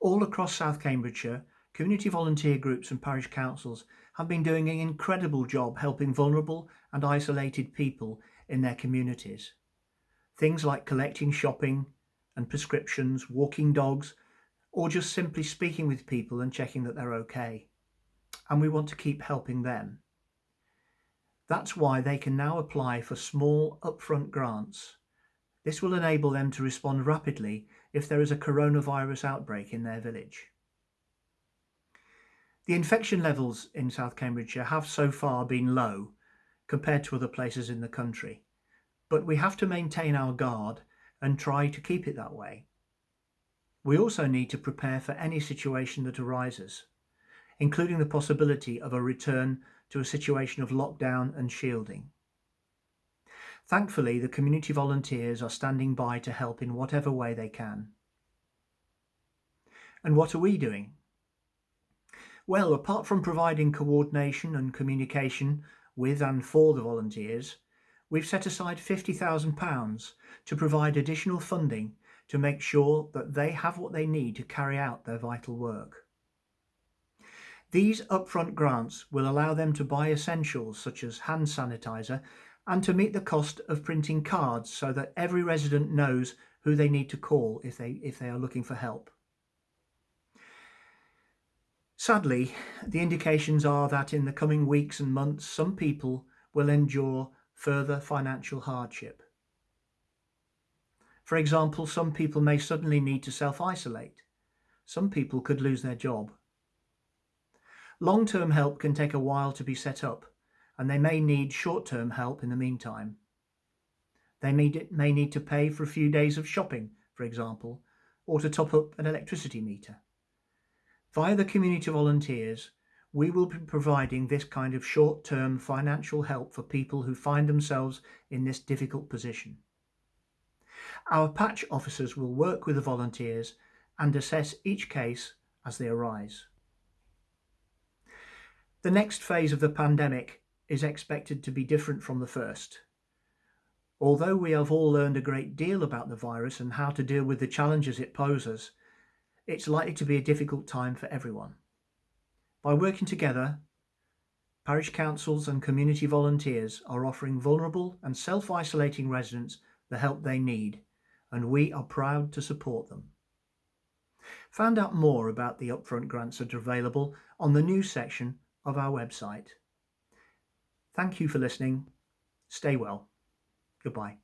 All across South Cambridgeshire, community volunteer groups and parish councils have been doing an incredible job helping vulnerable and isolated people in their communities. Things like collecting shopping and prescriptions, walking dogs, or just simply speaking with people and checking that they're okay. And we want to keep helping them. That's why they can now apply for small upfront grants. This will enable them to respond rapidly if there is a coronavirus outbreak in their village. The infection levels in South Cambridgeshire have so far been low compared to other places in the country, but we have to maintain our guard and try to keep it that way. We also need to prepare for any situation that arises, including the possibility of a return to a situation of lockdown and shielding. Thankfully, the community volunteers are standing by to help in whatever way they can. And what are we doing? Well, apart from providing coordination and communication with and for the volunteers, we've set aside £50,000 to provide additional funding to make sure that they have what they need to carry out their vital work. These upfront grants will allow them to buy essentials such as hand sanitizer and to meet the cost of printing cards so that every resident knows who they need to call if they, if they are looking for help. Sadly, the indications are that in the coming weeks and months, some people will endure further financial hardship. For example, some people may suddenly need to self-isolate. Some people could lose their job. Long-term help can take a while to be set up and they may need short-term help in the meantime. They may, need to pay for a few days of shopping, for example, or to top up an electricity meter. Via the community volunteers, we will be providing this kind of short-term financial help for people who find themselves in this difficult position. Our patch officers will work with the volunteers and assess each case as they arise. The next phase of the pandemic is expected to be different from the first. Although we have all learned a great deal about the virus and how to deal with the challenges it poses, it's likely to be a difficult time for everyone. By working together, parish councils and community volunteers are offering vulnerable and self-isolating residents the help they need, and we are proud to support them. Find out more about the upfront grants that are available on the news section of our website. Thank you for listening. Stay well. Goodbye.